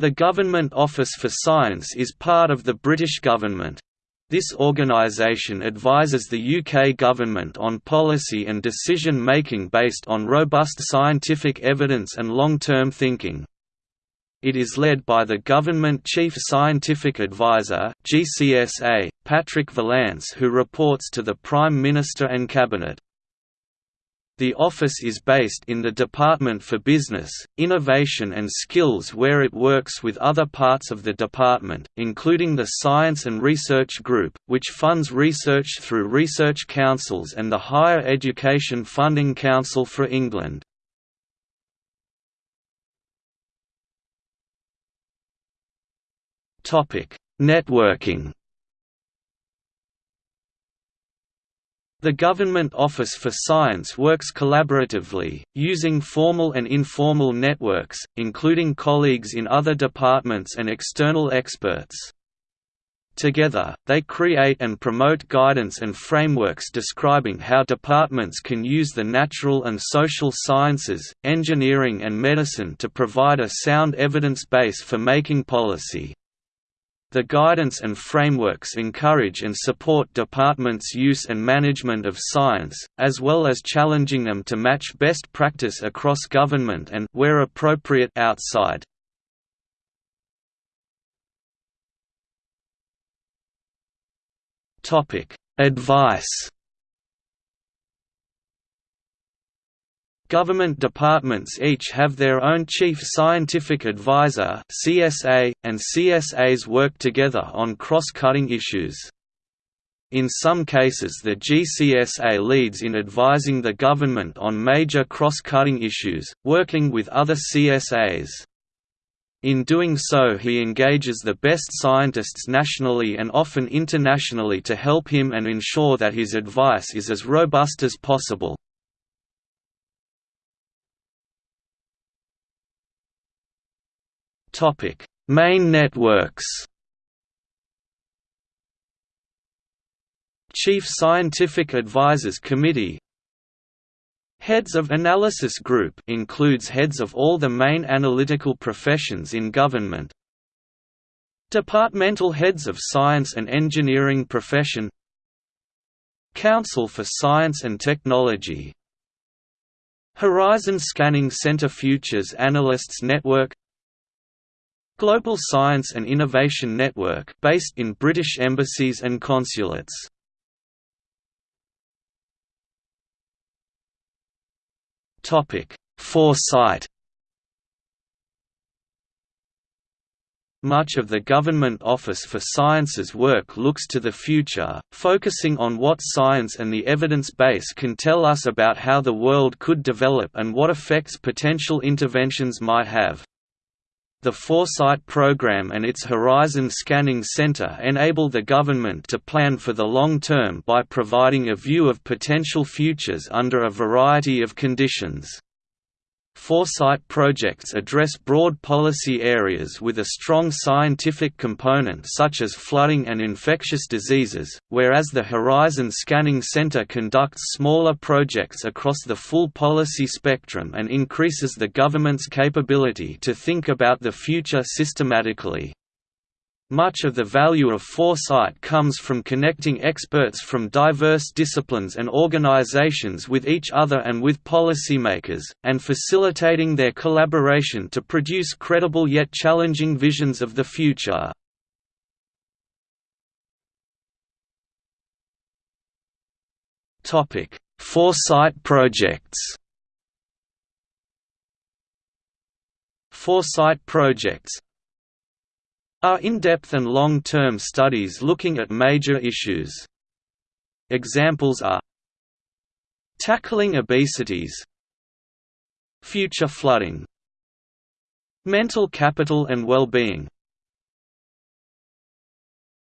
The Government Office for Science is part of the British government. This organisation advises the UK government on policy and decision-making based on robust scientific evidence and long-term thinking. It is led by the Government Chief Scientific Advisor GCSA, Patrick Vallance who reports to the Prime Minister and Cabinet. The office is based in the Department for Business, Innovation and Skills where it works with other parts of the department, including the Science and Research Group, which funds research through research councils and the Higher Education Funding Council for England. Networking The Government Office for Science works collaboratively, using formal and informal networks, including colleagues in other departments and external experts. Together, they create and promote guidance and frameworks describing how departments can use the natural and social sciences, engineering and medicine to provide a sound evidence base for making policy. The guidance and frameworks encourage and support departments' use and management of science, as well as challenging them to match best practice across government and where appropriate outside. Advice Government departments each have their own Chief Scientific Advisor (CSA), and CSAs work together on cross-cutting issues. In some cases the GCSA leads in advising the government on major cross-cutting issues, working with other CSAs. In doing so he engages the best scientists nationally and often internationally to help him and ensure that his advice is as robust as possible. Topic: Main networks. Chief Scientific Advisors Committee. Heads of Analysis Group includes heads of all the main analytical professions in government. Departmental Heads of Science and Engineering Profession. Council for Science and Technology. Horizon Scanning Center Futures Analysts Network Global Science and Innovation Network based in British embassies and consulates. Topic: Foresight Much of the Government Office for Science's work looks to the future, focusing on what science and the evidence base can tell us about how the world could develop and what effects potential interventions might have. The Foresight program and its Horizon Scanning Center enable the government to plan for the long term by providing a view of potential futures under a variety of conditions. Foresight projects address broad policy areas with a strong scientific component such as flooding and infectious diseases, whereas the Horizon Scanning Center conducts smaller projects across the full policy spectrum and increases the government's capability to think about the future systematically. Much of the value of foresight comes from connecting experts from diverse disciplines and organizations with each other and with policymakers, and facilitating their collaboration to produce credible yet challenging visions of the future. Foresight projects Foresight projects are in-depth and long-term studies looking at major issues. Examples are Tackling obesities Future flooding Mental capital and well-being